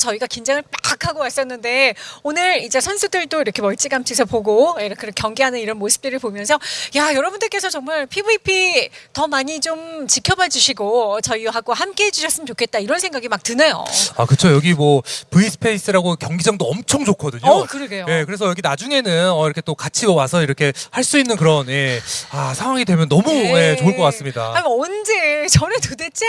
저희가 긴장을 빡 하고 왔었는데 오늘 이제 선수들도 이렇게 멀찌감치서 보고 예, 이렇게 경기하는 이런 모습들을 보면서 야 여러분들께서 정말 PVP 더 많이 좀 지켜봐 주시고 저희하고 함께 해주셨으면 좋겠다 이런 생각이 막 드네요. 아 그쵸 여기 뭐 V 스페이스라고 경기장도 엄청 좋거든요. 어 그러게요. 예, 그래서 여기 나중에는 어, 이렇게 또 같이 와서 이렇게 할 수 있는 그런 예, 아, 상황이 되면 너무 네. 예, 좋을 것 같습니다. 아니 언제 저는 도대체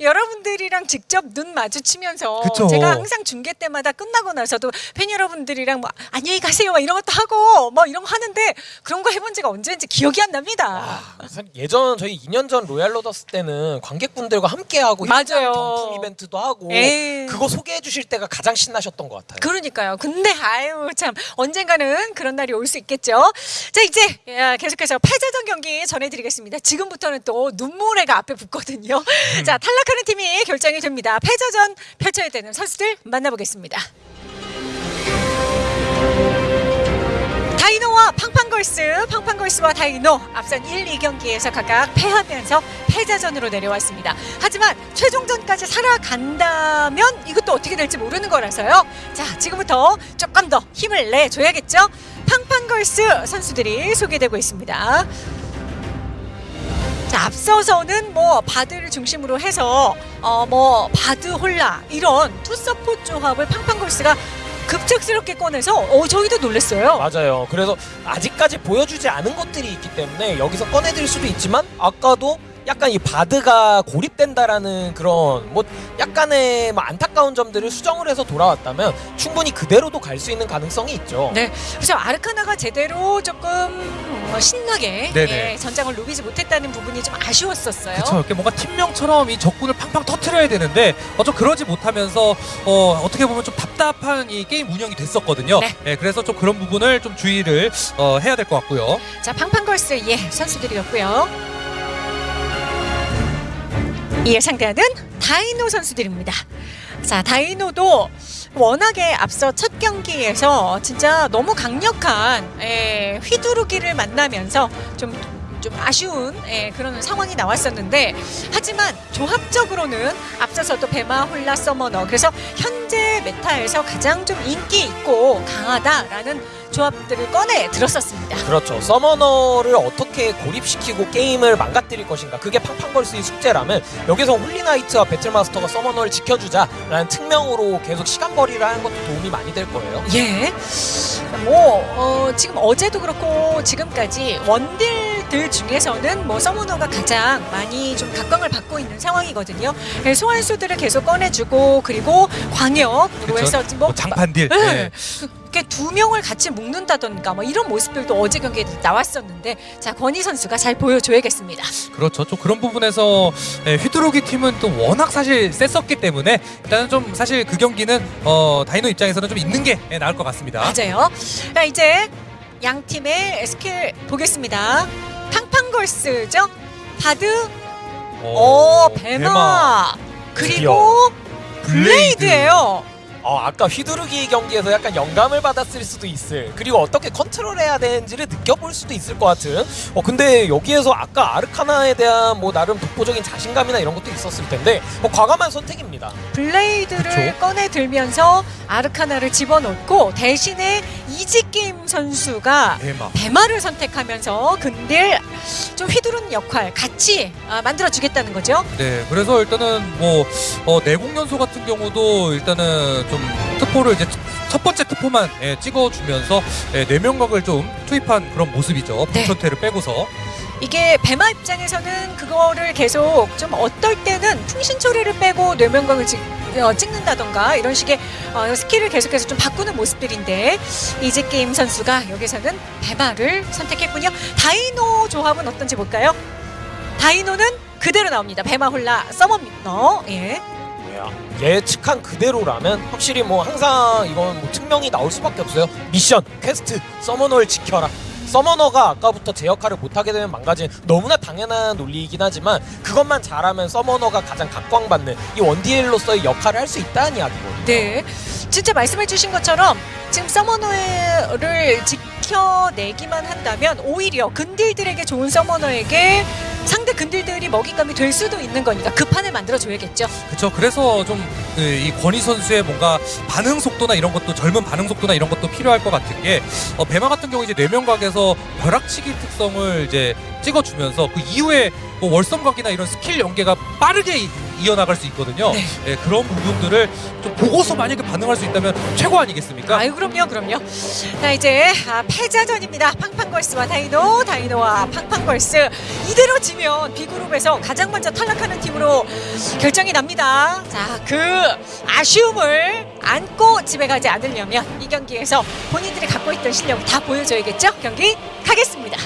여러분들이랑 직접 눈 마주치면서 그쵸. 제가 항상 중계 때마다 끝나고 나서도 팬 여러분들이랑 뭐 안녕히 가세요 막 이런 것도 하고 뭐 이런 거 하는데 그런 거 해본 지가 언제인지 기억이 안 납니다. 사실 예전 저희 2년 전 로얄 로더스 때는 관객분들과 함께하고 맞아요. 경품 이벤트도 하고 에이. 그거 소개해 주실 때가 가장 신나셨던 것 같아요. 그러니까요. 근데 아유 참 언젠가는 그런 날이 올 수 있겠죠. 자 이제 야, 계속해서 패자전 경기 전해드리겠습니다. 지금부터는 또 눈물의가 앞에 붙거든요. 음. 자 탈락하는 팀이 결정이 됩니다. 패자전 펼쳐야 되는 선수들 만나보겠습니다. 다이노와 팡팡걸스, 팡팡걸스와 다이노 앞선 1, 2경기에서 각각 패하면서 패자전으로 내려왔습니다. 하지만 최종전까지 올라간다면 이것도 어떻게 될지 모르는 거라서요. 자, 지금부터 조금 더 힘을 내줘야겠죠? 팡팡걸스 선수들이 소개되고 있습니다. 자, 앞서서는 뭐 바드를 중심으로 해서 어 뭐 바드 홀나 이런 투서포 조합을 팡팡걸스가 급작스럽게 꺼내서 어 저희도 놀랐어요. 맞아요. 그래서 아직까지 보여주지 않은 것들이 있기 때문에 여기서 꺼내드릴 수도 있지만 아까도 약간 이 바드가 고립된다라는 그런 뭐 약간의 뭐 안타까운 점들을 수정을 해서 돌아왔다면 충분히 그대로도 갈 수 있는 가능성이 있죠. 네, 그래서 아르카나가 제대로 조금 어, 신나게 네네. 예, 전장을 누비지 못했다는 부분이 좀 아쉬웠었어요. 그쵸 이렇게 뭔가 팀명처럼 이 적군을 팡팡 터트려야 되는데 어, 좀 그러지 못하면서 어, 어떻게 보면 좀 답답한 이 게임 운영이 됐었거든요. 네. 예, 그래서 좀 그런 부분을 좀 주의를 어, 해야 될 것 같고요. 자, 팡팡걸스 예 선수들이었고요. 이에 상대하는 다이노 선수들입니다. 자, 다이노도 워낙에 앞서 첫 경기에서 진짜 너무 강력한 예, 휘두르기를 만나면서 좀. 좀 아쉬운 예, 그런 상황이 나왔었는데 하지만 조합적으로는 앞서서도 배마 홀나 서머너 그래서 현재 메타에서 가장 좀 인기 있고 강하다라는 조합들을 꺼내 들었었습니다. 그렇죠. 서머너를 어떻게 고립시키고 게임을 망가뜨릴 것인가. 그게 팡팡걸스의 숙제라면 여기서 홀리나이트와 배틀마스터가 서머너를 지켜주자라는 특명으로 계속 시간벌이를 하는 것도 도움이 많이 될 거예요. 예. 뭐 어, 지금 어제도 그렇고 지금까지 원딜들 중에서는 뭐 서머너가 가장 많이 좀 각광을 받고 있는 상황이거든요. 예, 소환수들을 계속 꺼내주고 그리고 광역으로 그쵸? 해서 뭐, 뭐 장판딜. 네. 예. 이렇게 두 명을 같이 묶는다던가 뭐 이런 모습들도 어제 경기에 나왔었는데 자 권희 선수가 잘 보여줘야겠습니다. 그렇죠. 좀 그런 부분에서 예, 휘두르기 팀은 또 워낙 사실 셌었기 때문에 일단은 좀 사실 그 경기는 어, 다이노 입장에서는 좀 있는 게 예, 나을 것 같습니다. 맞아요. 자 이제 양 팀의 스킬 보겠습니다. 팡팡걸스죠. 바드 오, 배마. 그리고 블레이드예요. 어, 아까 휘두르기 경기에서 약간 영감을 받았을 수도 있을 그리고 어떻게 컨트롤해야 되는지를 느껴볼 수도 있을 것 같은 어 근데 여기에서 아까 아르카나에 대한 뭐 나름 독보적인 자신감이나 이런 것도 있었을 텐데 뭐 과감한 선택입니다 블레이드를 그쵸. 꺼내 들면서 아르카나를 집어넣고 대신에 이지 게임 선수가 대마. 배마를 선택하면서 근딜 좀 휘두르는 역할 같이 아, 만들어 주겠다는 거죠. 네, 그래서 일단은 뭐 어, 내공 연소 같은 경우도 일단은 좀 특포를 이제 첫 번째 특포만 예, 찍어주면서 예, 내명각을 좀 투입한 그런 모습이죠. 네. 부천태를 빼고서. 이게 배마 입장에서는 그거를 계속 좀 어떨 때는 풍신 처리를 빼고 뇌면광을 찍, 어, 찍는다던가 이런 식의 어, 스킬을 계속해서 좀 바꾸는 모습들인데 이지 게임 선수가 여기서는 배마를 선택했군요. 다이노 조합은 어떤지 볼까요? 다이노는 그대로 나옵니다. 배마 홀나 서머너 예. 예측한 그대로라면 확실히 뭐 항상 이건 뭐 특명이 나올 수밖에 없어요. mission quest 서머너를 지켜라. 서머너가 아까부터 제 역할을 못하게 되면 망가진 너무나 당연한 논리이긴 하지만 그것만 잘하면 서머너가 가장 각광받는 이 원딜로서의 역할을 할 수 있다는 이야기거든요. 네, 진짜 말씀해주신 것처럼 지금 서머너를 지켜내기만 한다면 오히려 근딜들에게 좋은 서머너에게 상대 근딜들이 먹잇감이 될 수도 있는 거니까 그 판을 만들어 줘야겠죠. 그렇죠. 그래서 좀 이 권희 선수의 뭔가 반응 속도나 이런 것도 젊은 반응 속도나 이런 것도 필요할 것 같은 게 어, 배마 같은 경우 이제 뇌면각에서 벼락치기 특성을 이제 찍어주면서 그 이후에 뭐 월성각이나 이런 스킬 연계가 빠르게 이- 이어나갈 수 있거든요. 네. 예, 그런 부분들을 좀 보고서 만약에 반응할 수 있다면 최고 아니겠습니까? 아유 그럼요 그럼요 자 이제 아, 패자전입니다 팡팡걸스와 다이노 다이노와 팡팡걸스 이대로 지면 B그룹에서 가장 먼저 탈락하는 팀으로 결정이 납니다 자 그 아쉬움을 안고 집에 가지 않으려면 이 경기에서 본인들이 갖고 있던 실력을 다 보여줘야겠죠 경기 가겠습니다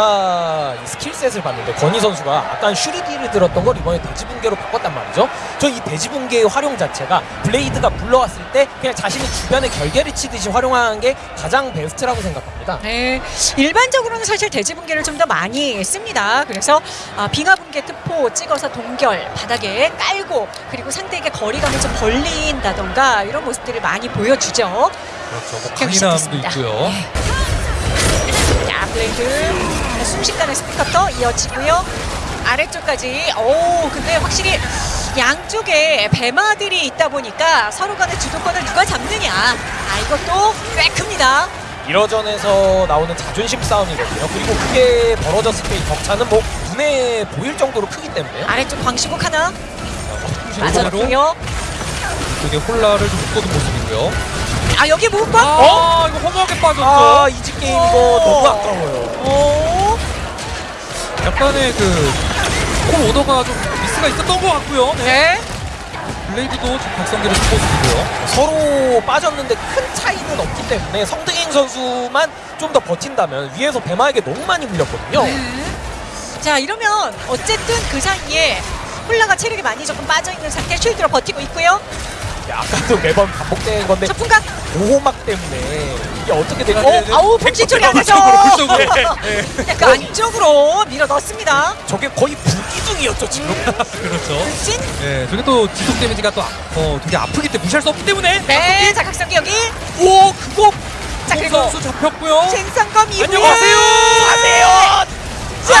아까 이 skill set을 봤는데 건희 선수가 약간 슈르디를 들었던 걸 이번에 대지붕괴로 바꿨단 말이죠. 저 이 대지붕괴의 활용 자체가 블레이드가 불러왔을 때 그냥 자신이 주변에 결계를 치듯이 활용하는 게 가장 베스트라고 생각합니다. 네, 일반적으로는 사실 대지붕괴를 좀 더 많이 씁니다. 그래서 아, 빙하붕괴 특포 찍어서 동결 바닥에 깔고 그리고 상대에게 거리감을 좀 벌린다던가 이런 모습들을 많이 보여주죠. 그렇죠. 뭐 강인함도. 있고요. 자, 블레이드 순식간에 스핀커터 이어지고요. 아래쪽까지. 오, 근데 확실히 양쪽에 배마들이 있다 보니까 서로 간의 주도권을 누가 잡느냐. 아, 이것도 꽤 큽니다. 1호전에서 나오는 자존심 싸움이거든요. 그리고 그게 벌어졌을 때이 격차는 뭐 눈에 보일 정도로 크기 때문에 아래쪽 광시곡 하나. 맞았고요. 이쪽에 홀라를 좀 묶어둔 모습이고요. 아, 여기 무엇과? 아, 이거 허무하게 빠졌죠. 아 이집 게임 이거 오. 너무 아까워요. 오, 약간의 그콜 오더가 좀 미스가 있었던 것 같고요. 네. 네. 블레이드도 지금 각성기를 쓴 모습이고요. 서로 빠졌는데 큰 차이는 없기 때문에 성등행 선수만 좀 더 버틴다면 위에서 배마에게 너무 많이 물렸거든요. 네. 자, 이러면 어쨌든 그 사이에 홀라가 체력이 많이 조금 빠져 있는 상태 쉴드로 버티고 있고요. 아까도 매번 반복된 건데 첫풍각. 보호막 때문에 이게 어떻게 네, 네. 어, 아우 처리 안 그쪽으로. 약간 안쪽으로 밀어 넣습니다. 저게 거의 불기둥이었죠 지금. 그렇죠. 진. 네, 저게 또 지속 데미지가 또 아- 어, 되게 아프기 때문에 무시할 수 없기 때문에. 네, 자 각성기 여기. 오, 그거. 자송 그리고 선수 잡혔고요. 진성검 이후에. 안녕하세요. 안녕하세요. 자,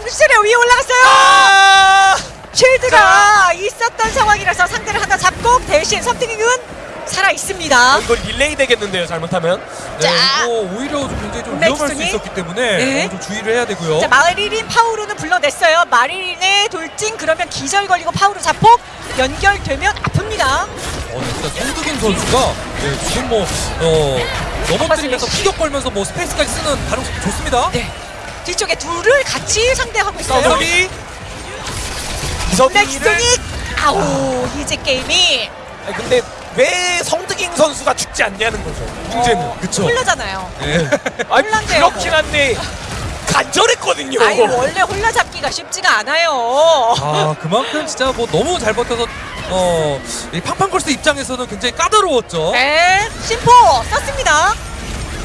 풍지 처리 위에 올라갔어요. 아! 쉴드가 있었던 상황이라서 상대를 하나 잡고 대신 섬뜩이는 살아 있습니다. 어, 이거 릴레이 되겠는데요 잘못하면. 네, 자. 이거 오히려 좀 굉장히 좀 위험할 수? 있었기 때문에 네. 어, 좀 주의를 해야 되고요. 자 마리린 파우로는 불러냈어요. 마리린의 돌진 그러면 기절 걸리고 파우로 자폭 연결되면 아픕니다. 어, 진짜 성득인 선수가 네, 지금 뭐 어, 넘어뜨리면서 피격 걸면서 뭐 스페이스까지 쓰는 가능성이 좋습니다. 네. 뒤쪽에 둘을 같이 상대하고 있어요. 서비 이선희를. 넥스토닉 아우 이제 게임이 아니, 근데 왜 성득인 선수가 죽지 않냐는 거죠. 문제는. 어, 그쵸. 홀라잖아요. 네. 아니 혼란돼요. 그렇긴 한데 간절했거든요. 아니 원래 홀라 잡기가 쉽지가 않아요. 아 그만큼 진짜 뭐 너무 잘 버텨서 어, 이 팡팡걸스 입장에서는 굉장히 까다로웠죠. 네, 심포 썼습니다.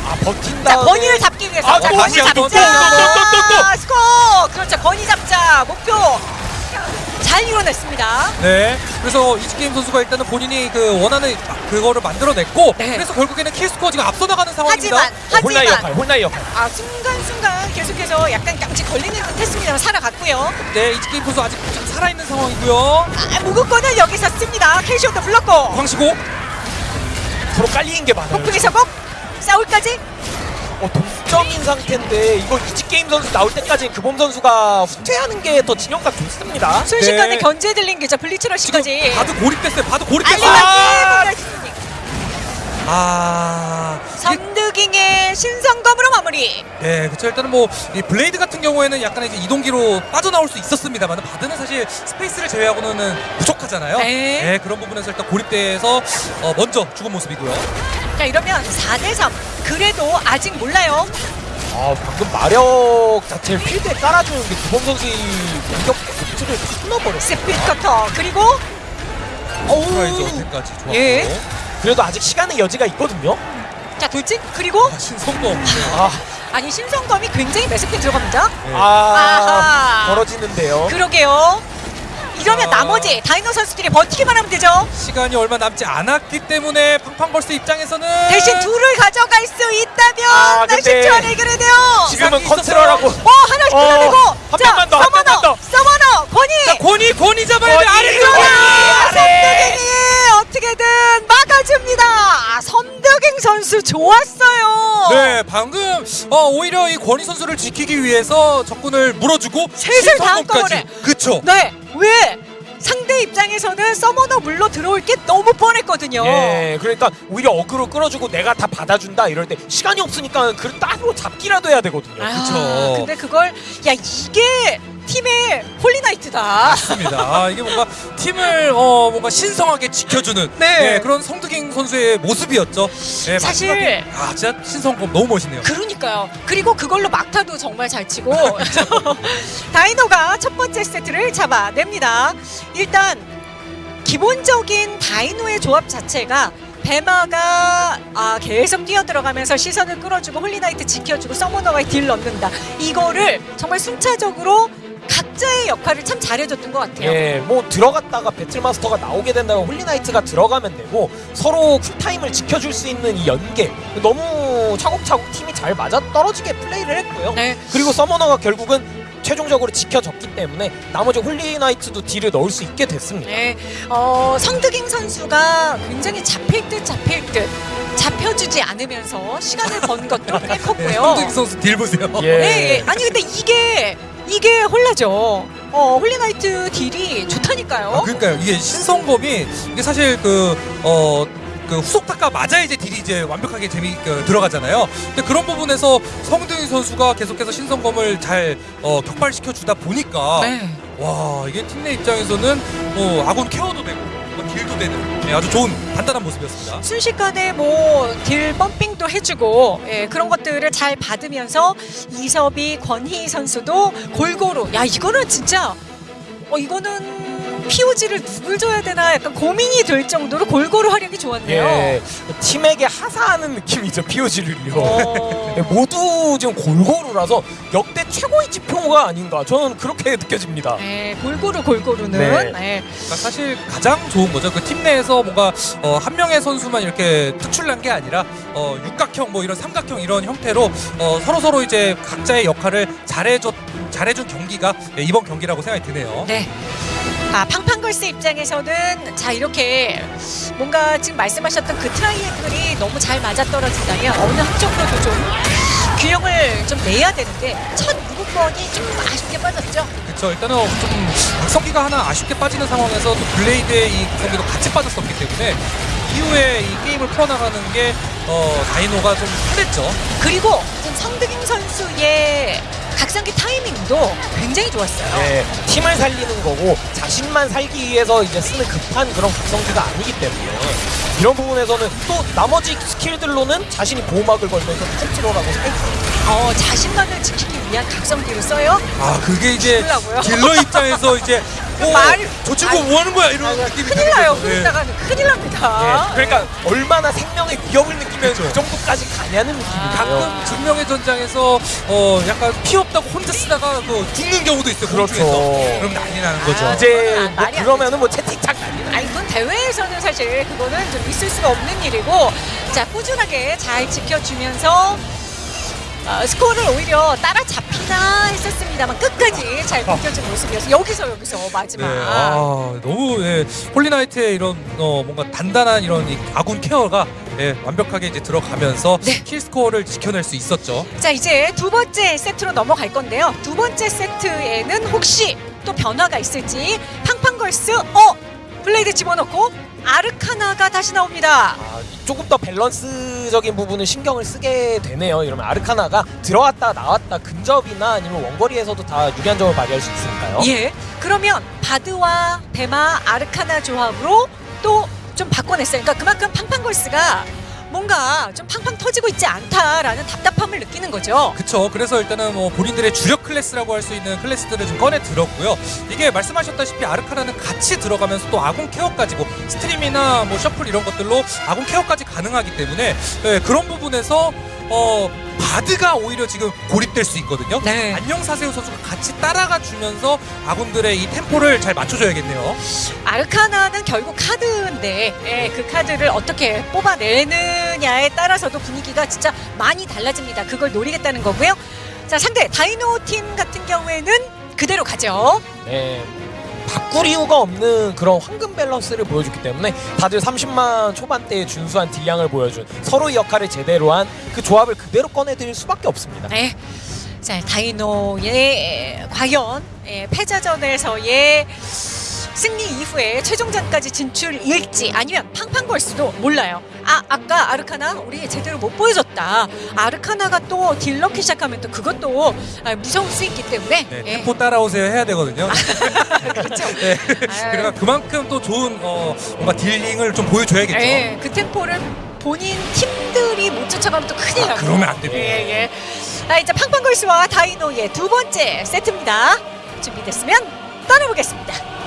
아 버틴 자, 다음에 건이를 잡기 위해서 아, 자, 또 건이 잡자. 또, 또, 또, 또, 또, 스코어. 그렇죠. 건이 잡자. 목표 잘 이뤄냈습니다. 네. 그래서 이지게임 선수가 일단은 본인이 그 원하는 그거를 만들어냈고 네. 그래서 결국에는 킬스코어 지금 앞서 나가는 상황입니다. 하지만 홀나의 하지만 역할, 홀나의 역할. 아 순간순간 계속해서 약간 양치 걸리는 듯 했습니다만 살아갔고요. 네, 이지게임 선수 아직 좀 살아있는 상황이고요. 아, 무급권을 여기서 씁니다. 캐시온도 불렀고 광시고 서로 깔리는 게 많아요. 폭풍의 서곡 싸울까지 어, 동 점인 상태인데 이거 이지 게임 선수 나올 때까지 규범 선수가 후퇴하는 게 더 진영상 좋습니다. 순식간에 네. 견제 들린 게죠. 블리츠러 지금 씨까지 바드 고립됐어요. 바드 고립됐어요. 아, 아, 선드깅의 신성검으로 마무리. 네, 그렇죠. 일단은 뭐 이 블레이드 같은 경우에는 약간 이제 이동기로 빠져나올 수 있었습니다만 바드는 사실 스페이스를 제외하고는 부족하잖아요. 네. 그런 부분에서 일단 고립돼서 어, 먼저 죽은 모습이고요. 자 이러면 4대3 그래도 아직 몰라요. 아 방금 마력 자체를 필드에 깔아주는 게 규범 선수의 공격 포트를 끊어버렸어요. 스피드 커터 그리고 프라이즈 오. 어택까지 좋았고. 예. 그래도 아직 시간의 여지가 있거든요. 자 돌진 그리고 아, 신성공. 아, 아니 신성검이 굉장히 매섭게 들어갑니다. 네. 아 아하. 벌어지는데요. 그러게요. 이러면 자. 나머지 다이노 선수들이 버티기만 하면 되죠. 시간이 얼마 남지 않았기 때문에 팡팡걸스 입장에서는 대신 둘을 가져갈 수 있다면 아, 나 근데 10초 안에 해결해야 돼요. 지금은 있었어요. 컨트롤하고 어 하나씩 어, 끊어내고 한 자 명만 더, 한 명만 서머너 더. 서머너 권희 자, 권이 권이 잡아야 돼 권이, 아래쪽에 권이. 아, 아래. 섬드갱이 어떻게든 막아줍니다. 아, 섬드갱 선수 좋았어요. 네, 방금 어, 오히려 이 권희 선수를 지키기 위해서 적군을 물어주고 신성공까지. 거를. 그쵸. 네, 왜? 상대 입장에서는 서머너 물러 들어올 게 너무 뻔했거든요. 예, 그러니까 오히려 어그로 끌어주고 내가 다 받아준다 이럴 때 시간이 없으니까 그 따로 잡기라도 해야 되거든요. 아, 그쵸. 근데 그걸 야 이게 팀의 홀리나이트다. 맞습니다. 아, 이게 뭔가 팀을 어, 뭔가 신성하게 지켜주는 네. 네, 그런 성득잉 선수의 모습이었죠. 네, 사실- 마지막에, 아 진짜 신성검 너무 멋있네요. 그러니까요. 그리고 그걸로 막타도 정말 잘 치고 다이노가 첫 번째 세트를 잡아냅니다. 일단 기본적인 다이노의 조합 자체가 베마가 아, 계속 뛰어들어가면서 시선을 끌어주고 홀리나이트 지켜주고 서머너가 딜 넣는다. 이거를 정말 순차적으로 각자의 역할을 참 잘해줬던 것 같아요. 예, 뭐 들어갔다가 배틀마스터가 나오게 된다면 홀리나이트가 들어가면 되고 서로 쿨타임을 지켜줄 수 있는 이 연계 너무 차곡차곡 팀이 잘 맞아 떨어지게 플레이를 했고요. 네. 그리고 서머너가 결국은 최종적으로 지켜졌기 때문에 나머지 홀리나이트도 딜을 넣을 수 있게 됐습니다. 네, 어, 성득잉 선수가 굉장히 잡힐 듯 잡힐 듯 잡혀주지 않으면서 시간을 번 것도 꽤 네, 컸고요. 성득 선수 딜 보세요. 예. 네, 예. 아니 근데 이게 이게 홀라죠. 어, 홀리나이트 딜이 좋다니까요. 아, 그러니까요. 이게 신성검이 이게 사실 그 어. 그 후속 타가 맞아야 이제 딜이 이제 완벽하게 재미 그, 들어가잖아요. 근데 그런 부분에서 성득잉 선수가 계속해서 신성검을 잘 어, 격발시켜 주다 보니까 네. 와 이게 팀 내 입장에서는 뭐 아군 케어도 되고 뭐 딜도 되는 네, 아주 좋은 단단한 모습이었습니다. 순식간에 뭐 딜 펌핑도 해주고 예, 그런 것들을 잘 받으면서 이섭이 권희 선수도 골고루 야 이거는 진짜 어 이거는 POG를 누굴 줘야 되나 약간 고민이 될 정도로 골고루 활약이 좋았네요. 예, 팀에게 하사하는 느낌이죠 POG를요. 어, 예, 모두 지금 골고루라서 역대 최고의 지표가 아닌가 저는 그렇게 느껴집니다. 예, 골고루 골고루는 네. 예. 그러니까 사실 가장 좋은 거죠. 그 팀 내에서 뭔가 어, 한 명의 선수만 이렇게 특출난 게 아니라 어, 육각형 뭐 이런 삼각형 이런 형태로 어, 서로 서로 이제 각자의 역할을 잘해줬 잘해준 경기가 예, 이번 경기라고 생각이 드네요. 네. 아, 팡팡걸스 입장에서는 자 이렇게 뭔가 지금 말씀하셨던 그 트라이앵글이 너무 잘 맞아떨어진다면 어느 한쪽으로도 좀 균형을 좀 내야 되는데 첫 무극권이 좀 아쉽게 빠졌죠. 그렇죠. 일단은 좀 각성기가 하나 아쉽게 빠지는 상황에서 또 블레이드의 이 각성기도 같이 빠졌었기 때문에 이후에 이 게임을 풀어나가는 게 어, 다이노가 좀 힘들죠. 그리고 성득잉 선수의 각성기 타이밍도 굉장히 좋았어요. 예, 팀을 살리는 거고 자신만 살기 위해서 이제 쓰는 급한 그런 각성기가 아니기 때문에 이런 부분에서는 또 나머지 스킬들로는 자신이 보호막을 걸면서 컨트롤하고 살기 어, 자신만을 지키기 위한 각성기를 써요. 아 그게 이제 죽으려고요? 딜러 입장에서 이제 어, 말- 저 친구 뭐 하는 거야 이런 느낌이 큰일 나요. 거죠. 네. 그러다가는 큰일 납니다. 예, 그러니까 얼마나 생명의 위협을 느끼 면그 정도까지 가냐는 느낌이에요. 가끔 증명의 전장에서 어 약간 피 없다고 혼자 쓰다가 그 죽는 경우도 있어요. 그렇죠. 공중에서. 그럼 난리 나는 거죠. 아, 이제 뭐 그러면은 뭐 채팅창 난리 아니 이건 대회에서는 사실 그거는 좀 있을 수가 없는 일이고 자 꾸준하게 잘 지켜주면서 어, 스코어를 오히려 따라잡히나 했었습니다만 끝까지 잘 지켜준 모습이어서 여기서 여기서 마지막 네, 아, 너무 예, 홀리나이트의 이런 어, 뭔가 단단한 이런 이 아군 케어가 예, 완벽하게 이제 들어가면서 네. 킬 스코어를 지켜낼 수 있었죠. 자 이제 두 번째 세트로 넘어갈 건데요 두 번째 세트에는 혹시 또 변화가 있을지 팡팡걸스 어 블레이드 집어넣고 아르카나가 다시 나옵니다 아, 조금 더 밸런스적인 부분을 신경을 쓰게 되네요. 이러면 아르카나가 들어왔다 나왔다 근접이나 아니면 원거리에서도 다 유리한 점을 발휘할 수 있으니까요. 예. 그러면 바드와 베마 아르카나 조합으로 또 좀 바꿔냈어요. 그러니까 그만큼 팡팡걸스가 뭔가 좀 팡팡 터지고 있지 않다라는 답답함을 느끼는 거죠. 그쵸. 그래서 일단은 뭐 본인들의 주력 클래스라고 할 수 있는 클래스들을 좀 꺼내 들었고요. 이게 말씀하셨다시피 아르카나는 같이 들어가면서 또 아군 케어까지 고 스트림이나 뭐 셔플 이런 것들로 아군 케어까지 가능하기 때문에 예, 그런 부분에서 어 바드가 오히려 지금 고립될 수 있거든요. 네. 안녕 사세요 선수가 같이 따라가 주면서 아군들의 이 템포를 잘 맞춰줘야겠네요. 아르카나는 결국 카드인데 예, 그 카드를 어떻게 뽑아내느냐에 따라서도 분위기가 진짜 많이 달라집니다. 그걸 노리겠다는 거고요. 자 상대 다이노 팀 같은 경우에는 그대로 가죠. 네. 바꿀 이유가 없는 그런 황금 밸런스를 보여줬기 때문에 다들 30만 초반대의 준수한 딜량을 보여준 서로의 역할을 제대로 한 그 조합을 그대로 꺼내드릴 수밖에 없습니다. 네. 자 다이노의 과연 예, 패자전에서의 승리 이후에 최종전까지 진출일지 아니면 팡팡걸스도 몰라요. 아 아까 아르카나 우리 제대로 못 보여줬다. 아르카나가 또 딜러기 시작하면 또 그것도 아, 무서울 수 있기 때문에 네, 예, 템포 따라오세요 해야 되거든요. 그렇죠. 네. 그러니까 그만큼 또 좋은 어, 뭔가 딜링을 좀 보여줘야겠죠. 예, 그 템포를 본인 팀들이 못 쫓아가면 또 큰일 아, 나고. 그러면 안 됩니다. 예, 예. 자, 이제 팡팡걸스와 다이노의 두 번째 세트입니다. 준비됐으면 떠나보겠습니다.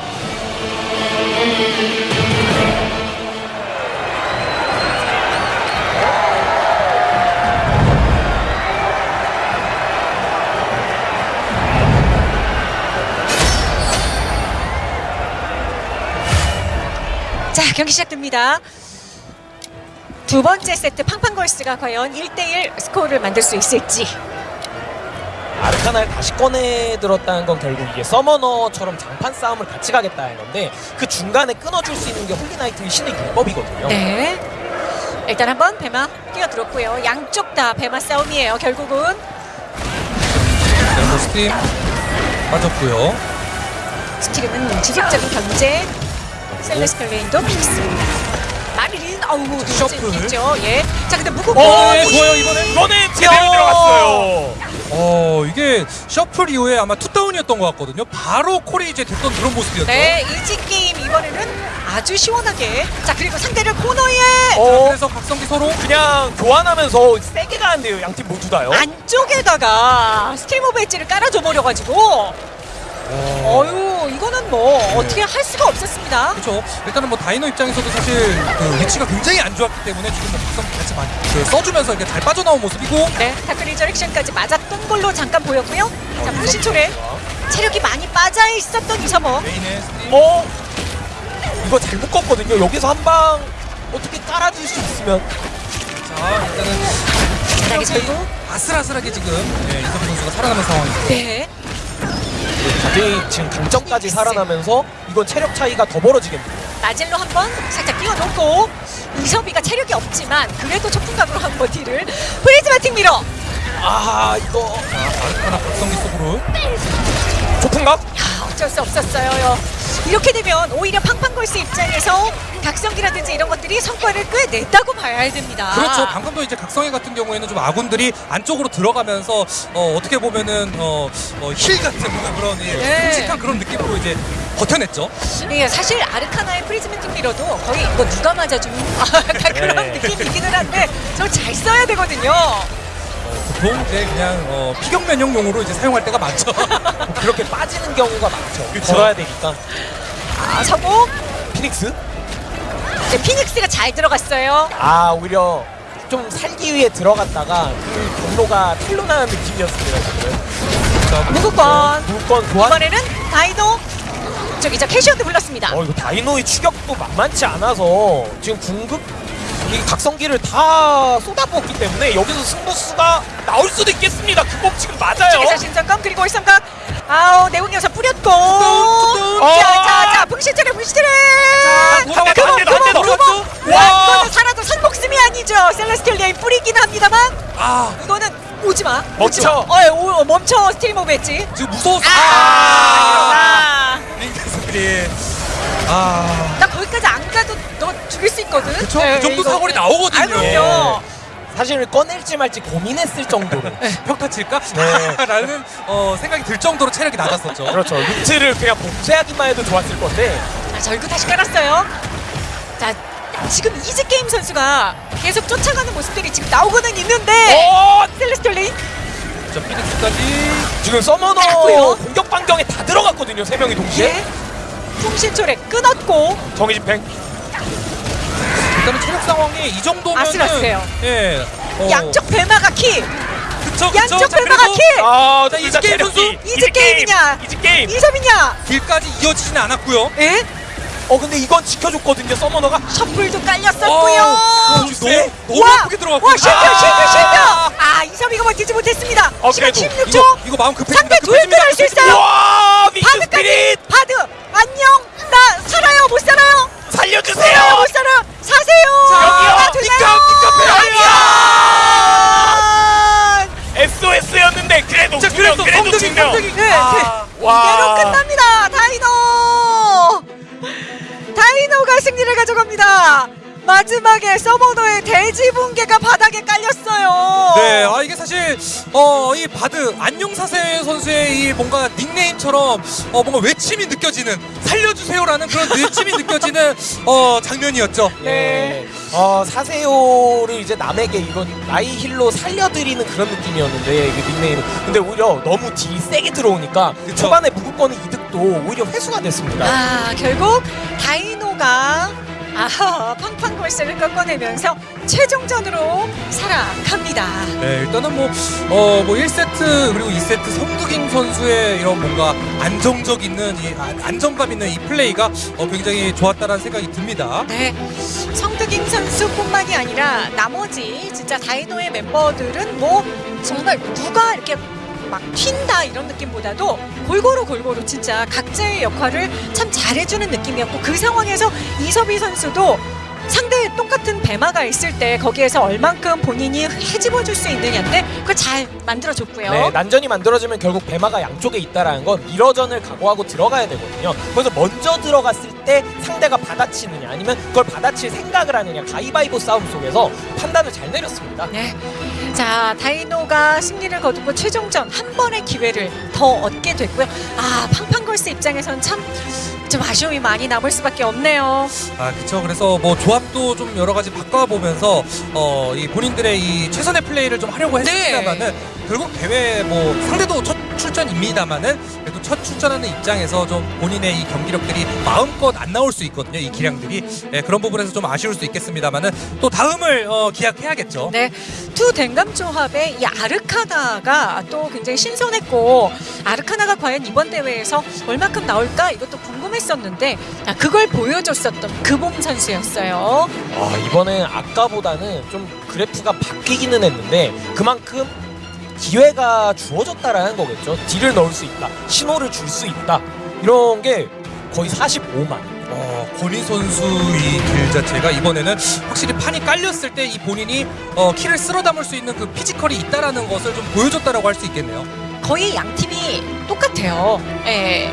자, 경기 시작됩니다. 두 번째 세트 팡팡걸스가 과연 1대1 스코어를 만들 수 있을지. Arcana를 다시 꺼내 들었다는 건 결국 이게 Summoner처럼 장판 싸움을 같이 가겠다는 건데 그 중간에 끊어줄 수 있는 게 Holy Knight의 신의 율법이거든요. 네. 일단 한번 배마 뛰어들었고요. 양쪽 다 배마 싸움이에요. 결국은 네, 뭐 Stream 빠졌고요. 스티름은 지속적인 견제. 셀레스컬 레인도 픽스입니다. 마리린 어우 셔플. 있죠. 예. 자 근데 무궁 어, 네, 좋아요, 이번엔. 이번엔 제대로 들어갔어요. 어 이게 셔플 이후에 아마 투다운이었던 것 같거든요. 바로 콜이 이제 됐던 그런 모습이었죠. 네, 이지 게임 이번에는 아주 시원하게. 자 그리고 상대를 코너에 어, 그래서 각성기 서로 그냥 교환하면서 세게 가는데요. 양팀 모두 다요. 안쪽에다가 스팀 오브 엣지를 깔아줘 버려가지고 어유 이거는 뭐 어떻게 할 수가 없었습니다. 그렇죠. 일단은 뭐 다이노 입장에서도 사실 그 위치가 굉장히 안 좋았기 때문에 지금 뭐 각성기 같이 많이 그 써주면서 이렇게 잘 빠져나온 모습이고 네, Dark Resurrection까지 맞았던 걸로 잠깐 보였고요. 자, 풍신초래 체력이 많이 빠져 있었던 Stream. 어? 이거 잘못 껐거든요. 여기서 한 방 어떻게 깔아줄 수 있으면 자 일단은. 아슬아슬하게 지금 네, 이석훈 선수가 살아남은 상황이죠. 네. 다들 지금 강점까지 살아나면서 이건 체력 차이가 더 벌어지겠네요. 나젤로 한 번 살짝 끼워놓고 이섭이가 체력이 없지만 그래도 초풍각으로 한 번 딜을 프리즈마 팀 밀어. 아 이거 자 아르카나 각성기 속으로 조풍각? 야, 어쩔 수 없었어요. 이렇게 되면 오히려 팡팡걸스 입장에서 각성기라든지 이런 것들이 성과를 꽤 냈다고 봐야 됩니다. 그렇죠. 방금도 이제 각성기 같은 경우에는 좀 아군들이 안쪽으로 들어가면서 어, 어떻게 보면은 어, 어, heal 같은 그런 예, 네. 끔찍한 그런 느낌으로 이제 버텨냈죠. 예, 사실 Arcana의 Prismatic Mirror도 거의 이거 누가 맞아주는 약간 그런 네. 느낌이기는 한데 저 잘 써야 되거든요. 보통 이제 그냥 어, 피격 면역용으로 이제 사용할 때가 많죠. 그렇게 빠지는 경우가 많죠. 그쵸. 걸어야 되니까. 아, 성공. 피닉스? 이제 피닉스가 잘 들어갔어요. 아 오히려 좀 살기 위해 들어갔다가 그 경로가 틀로 나는 느낌이었습니다. 지금. 무구권. 물건 교환. 이번에는 다이노. 저기 저 캐시언도 불렀습니다. 어 이거 다이노의 추격도 만만치 않아서 지금 궁극 이 각성기를 다 쏟아부었기 때문에 여기서 승부수가 나올 수도 있겠습니다. 그법 지금 맞아요. 신성검 그리고 일성각. 아우 내공여사 뿌렸고. 어. 자자자 풍시트레 풍시트레. 돌아왔다. 그거 안 돼, 안 돼, 그거 그거. 돌아왔죠? 와 와. 이거는 살아도 선 목숨이 아니죠. 셀레스티얼 레인 뿌리긴 합니다만. 아 이거는 오지 마. 멈춰. 마. 어, 오, 멈춰 스틸 모브 했지. 지금 무서웠어. 아, 이러나. 링크스들이 아. 죽일 수 있거든. 그쵸? 네, 그 정도 이거. 사거리 나오거든요. 아, 그럼요. 사실 꺼낼지 말지 고민했을 정도로. 평타 칠까? 네. 라는 어, 생각이 들 정도로 체력이 낮았었죠. 그렇죠. 루트를 그냥 봉쇄하기만 해도 좋았을 건데. 자, 절구 다시 깔았어요. 자, 지금 이즈 게임 선수가 계속 쫓아가는 모습들이 지금 나오고는 있는데. 어! Celestial Rain. 자, Phoenix까지 지금 Summoner. 공격 반경에 다 들어갔거든요. 세 명이 동시에. 예. 풍신초래 끊었고. 정의 집행. 일단은 체력 상황이 이 정도면 아슬아슬해요. 예 어. 양쪽 배마가 키. 그쵸 그쵸. 양쪽 자, 배마가 그래도 키. 아, 자, 이즈게임 체력이. 선수? 이즈 게임이냐? 이즈 게임. 이 점이냐? 길까지 이어지진 않았고요. 예? 어 근데 이건 지켜줬거든요. 서머너가. 셔플도 어, 깔렸었고요. 어, 글쎄. 너무 너무 와! 예쁘게 들어갔고. 와 실패 아! 실패 실패. 아 이점이가 버티지 못했습니다. 어, 시간 그래도 16초. 이거 이거 마음 급해집니다. 상대 조율도 할수 있어요. 와, 바드까지 스피릿 바드 안녕 나 살아요 못 살아요 살아요 살려주세요. 못 살아요 사세요 여기요. 나 되나요? 니카, 니카 아! SOS였는데 그래도 자, 두 명, 그래도 그래도 성적이 두 명. 성적이. 네, 아, 와. 이대로 끝납니다. 다이노! 다이노가 승리를 가져갑니다. 마지막에 서머너의 대지 붕괴가 바닥에 깔렸어요. 네, 아 이게 사실 어 이 바드 안녕사세 선수의 이 뭔가 닉네임처럼 어 뭔가 외침이 느껴지는 살려주세요라는 그런 외침이 느껴지는 어 장면이었죠. 네. 어, 사세요를 이제 남에게 이건 나이 힐로 살려드리는 그런 느낌이었는데 이게 닉네임은 근데 오히려 너무 딜이 세게 들어오니까 그쵸. 초반에 무급권의 이득도 오히려 회수가 됐습니다. 아 결국 다이노가 아하 팡팡 골스를 꺾어내면서 최종전으로 살아갑니다 네, 일단은 뭐, 어, 뭐 1세트 그리고 2세트 성두깅 선수의 이런 뭔가 안정적 있는 이 아- 안정감 있는 이 플레이가 어, 굉장히 좋았다라는 생각이 듭니다. 네, 성득인 선수뿐만이 아니라 나머지 진짜 다이노의 멤버들은 뭐 정말 누가 이렇게 막 튄다 이런 느낌보다도 골고루 골고루 진짜 각자의 역할을 참 잘해주는 느낌이었고 그 상황에서 이섭희 선수도 상대에 똑같은 배마가 있을 때 거기에서 얼만큼 본인이 해집어줄 수 있느냐인데 그걸 잘 만들어줬고요. 네, 난전이 만들어지면 결국 배마가 양쪽에 있다라는 건 미러전을 각오하고 들어가야 되거든요. 그래서 먼저 들어갔을 때 상대가 받아치느냐 아니면 그걸 받아칠 생각을 하느냐 가위바위보 싸움 속에서 판단을 잘 내렸습니다. 네. 자, 다이노가 승리를 거두고 최종전 한 번의 기회를 더 얻게 됐고요. 아, 팡팡걸스 입장에선 참 좀 아쉬움이 많이 남을 수밖에 없네요. 아, 그쵸. 그래서 뭐 조합도 좀 여러 가지 바꿔보면서 어, 이 본인들의 이 최선의 플레이를 좀 하려고 네. 했습니다만은 결국 대회 뭐 상대도 첫 출전입니다만은 그래도 첫 출전하는 입장에서 좀 본인의 이 경기력들이 마음껏 안 나올 수 있거든요. 이 기량들이 예, 그런 부분에서 좀 아쉬울 수 있겠습니다만은 또 다음을 어, 기약해야겠죠. 네. two 댕감 조합의 이 Arcana가 또 굉장히 신선했고 Arcana가 과연 이번 대회에서 얼마큼 나올까 이것도 궁금했었는데 아, 그걸 보여줬었던 금봄 선수였어요. 아, 이번엔 아까보다는 좀 그래프가 바뀌기는 했는데 그만큼 기회가 주어졌다라는 거겠죠. 딜을 넣을 수 있다. 신호를 줄 수 있다. 이런 게 거의 45만. 어, 권희 선수의 길 자체가 이번에는 확실히 판이 깔렸을 때 이 본인이 어, 키를 쓸어 담을 수 있는 그 피지컬이 있다라는 것을 좀 보여줬다라고 할 수 있겠네요. 거의 양 팀이 똑같아요. 예.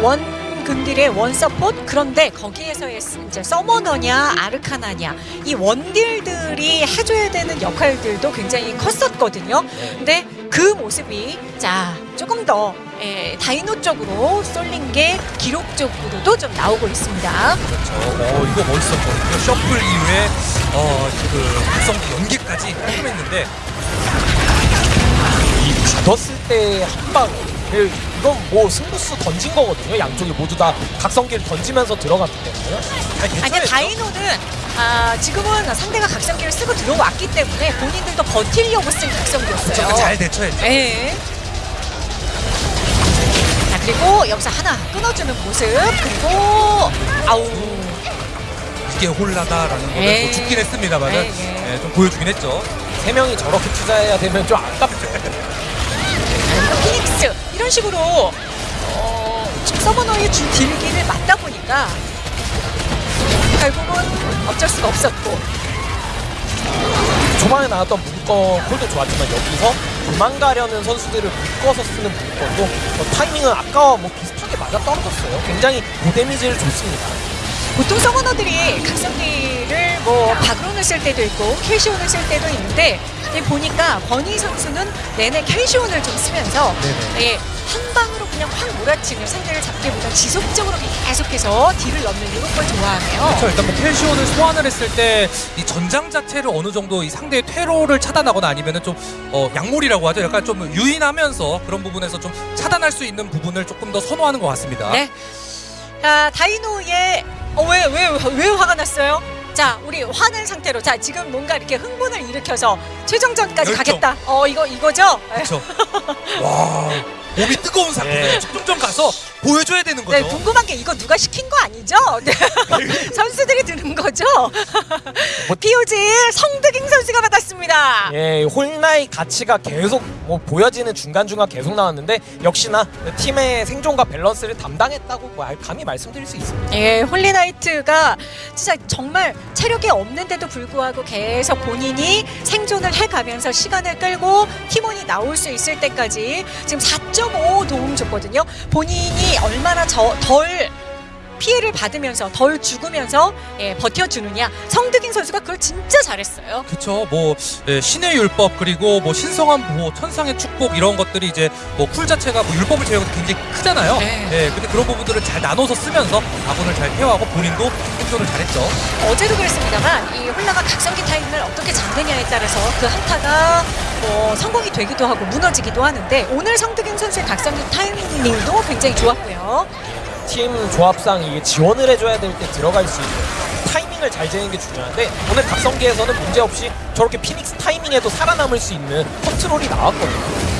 one 근딜의 one support 그런데 거기에서의 스- 이제 Summoner냐 Arcana냐 이 원딜들이 해줘야 되는 역할들도 굉장히 컸었거든요. 근데 그 모습이 자 조금 더 예, 다이노 쪽으로 쏠린 게 기록적으로도 좀 나오고 있습니다. 그렇죠. 어, 이거 멋있었거든요. Shuffle 이후에 어, 그 각성기 연계까지 깔끔했는데 이 받았을 때 한 방. 이건 뭐 승부수 던진 거거든요. 양쪽이 모두 다 각성기를 던지면서 들어갔기 때문에. 잘 아니 대처했죠. 다이노는 아, 지금은 상대가 각성기를 쓰고 들어왔기 때문에 본인들도 버틸려고 쓴 각성기였어요. 잘 대처했죠. 네. 자 그리고 여기서 하나 끊어주는 모습 그리고 아우 이게 홀라다라는 거를. 뭐 죽긴 했습니다만은 에이. 예, 좀 보여주긴 했죠. 세 명이 저렇게 투자해야 되면 좀 아깝죠. 이런 식으로 어, 서버너의 주 딜기를 맞다 보니까 결국은 어쩔 수가 없었고 초반에 나왔던 무조건 콜도 좋았지만 여기서 도망가려는 선수들을 묶어서 쓰는 무조건도 어, 타이밍은 아까와 뭐 비슷하게 맞아 떨어졌어요. 굉장히 고데미지를 줬습니다. 보통 서머너들이 각성기를 뭐 바그론을 쓸 때도 있고 켈시온을 쓸 때도 있는데 보니까 버니 선수는 내내 켈시온을 좀 쓰면서. 예, 한 방으로 그냥 확 몰아치는 상대를 잡기보다 지속적으로 계속해서 딜을 넣는 이런 걸 좋아하네요. 그렇죠. 일단 뭐 켈시온을 소환을 했을 때 이 전장 자체를 어느 정도 이 상대의 퇴로를 차단하거나 아니면은 좀 어, 약몰이라고 하죠. 약간 좀 유인하면서 그런 부분에서 좀 차단할 수 있는 부분을 조금 더 선호하는 것 같습니다. 네. 자, 다이노의 어, 왜, 왜, 왜 화가 났어요? 자, 우리 화낸 상태로 자 지금 뭔가 이렇게 흥분을 일으켜서 최종전까지 열정. 가겠다. 어 이거 이거죠? 그렇죠. 와 몸이 뜨거운 상태에 네. 최종전 가서 보여줘야 되는 거죠. 네, 궁금한 게 이거 누가 시킨 거 아니죠? 네. 선수들이 드는 거죠? POG 성득잉 선수가 받았습니다. 예, 홀나의 가치가 계속 뭐 보여지는 중간중간 계속 나왔는데 역시나 팀의 생존과 밸런스를 담당했다고 뭐 감히 말씀드릴 수 있습니다. 예, Holy Knight가 진짜 정말 체력이 없는데도 불구하고 계속 본인이 생존을 해가면서 시간을 끌고 팀원이 나올 수 있을 때까지 지금 4.5 도움 줬거든요. 본인이 얼마나 저, 덜 피해를 받으면서 덜 죽으면서 예, 버텨주느냐. 성득인 선수가 그걸 진짜 잘했어요. 그렇죠. 뭐 예, 신의 율법 그리고 뭐 신성한 보호, 천상의 축복 이런 것들이 이제 뭐 cool 자체가 뭐 율법을 제외하고 굉장히 크잖아요. 네. 예, 근데 그런 부분들을 잘 나눠서 쓰면서 아군을 잘 케어하고 본인도 생존을 잘했죠. 어제도 그랬습니다만 이 홀라가 각성기 타임을 어떻게 잡느냐에 따라서 그 한타가 뭐 성공이 되기도 하고 무너지기도 하는데 오늘 성득인 선수의 각성기 타이밍도 굉장히 좋았고요. 팀 조합상 이게 지원을 해줘야 될 때 들어갈 수 있는 타이밍을 잘 재는 게 중요한데 오늘 각성기에서는 문제 없이 저렇게 피닉스 타이밍에도 살아남을 수 있는 컨트롤이 나왔거든요.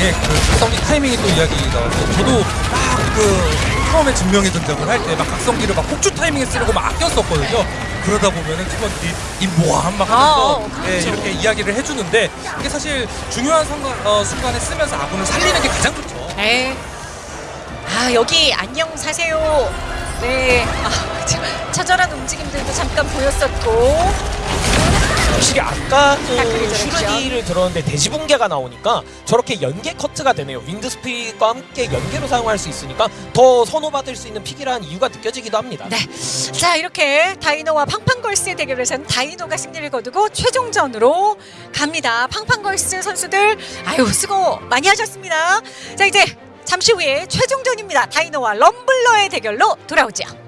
예, 그 각성기 타이밍이 또 이야기 나왔죠. 저도 막그 처음에 증명의 전쟁을 할 때 막 각성기를 막 폭주 타이밍에 쓰려고 막 아꼈었거든요. 그러다 보면은 팀원들이 임보함 막 하면서 아, 예, 그렇죠. 이렇게 이야기를 해주는데 이게 사실 중요한 순간, 어, 순간에 쓰면서 아군을 살리는 게 가장 좋죠. 네. 아 여기 안녕 사세요. 네. 아, 참, 처절한 움직임들도 잠깐 보였었고. 확실히 아까 그. 슈르디를 들었는데 대지붕괴가 나오니까 저렇게 연계 커트가 되네요. Wind Spirit과 함께 연계로 사용할 수 있으니까 더 선호받을 수 있는 pick이라는 이유가 느껴지기도 합니다. 네. 자 이렇게 다이노와 팡팡걸스의 대결에서는 다이노가 승리를 거두고 최종전으로 갑니다. 팡팡걸스 선수들 아유 수고 많이 하셨습니다. 자 이제 잠시 후에 최종전입니다. 다이노와 럼블러의 대결로 돌아오죠.